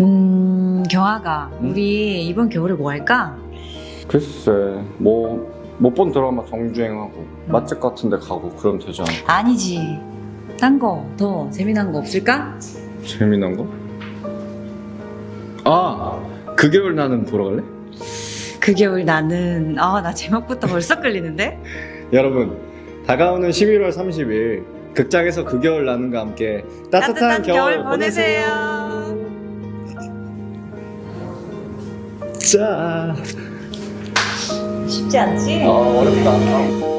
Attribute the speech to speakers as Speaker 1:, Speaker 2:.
Speaker 1: 음, 경아가
Speaker 2: 음?
Speaker 1: 우리 이번 겨울에 뭐 할까?
Speaker 2: 글쎄 뭐 못 본 드라마 정주행하고 맛집 같은 데 가고 그럼 되지 않아?
Speaker 1: 아니지. 딴 거 더 재미난 거 없을까?
Speaker 2: 재미난 거? 아! 그 겨울 나는 보러 갈래?
Speaker 1: 그 겨울 나는 아 나 제목부터 벌써 끌리는데?
Speaker 2: 여러분 다가오는 11월 30일 극장에서 그 겨울 나는과 함께 따뜻한, 겨울, 보내세요. 자,
Speaker 1: 쉽지 않지?
Speaker 2: 아 어렵다.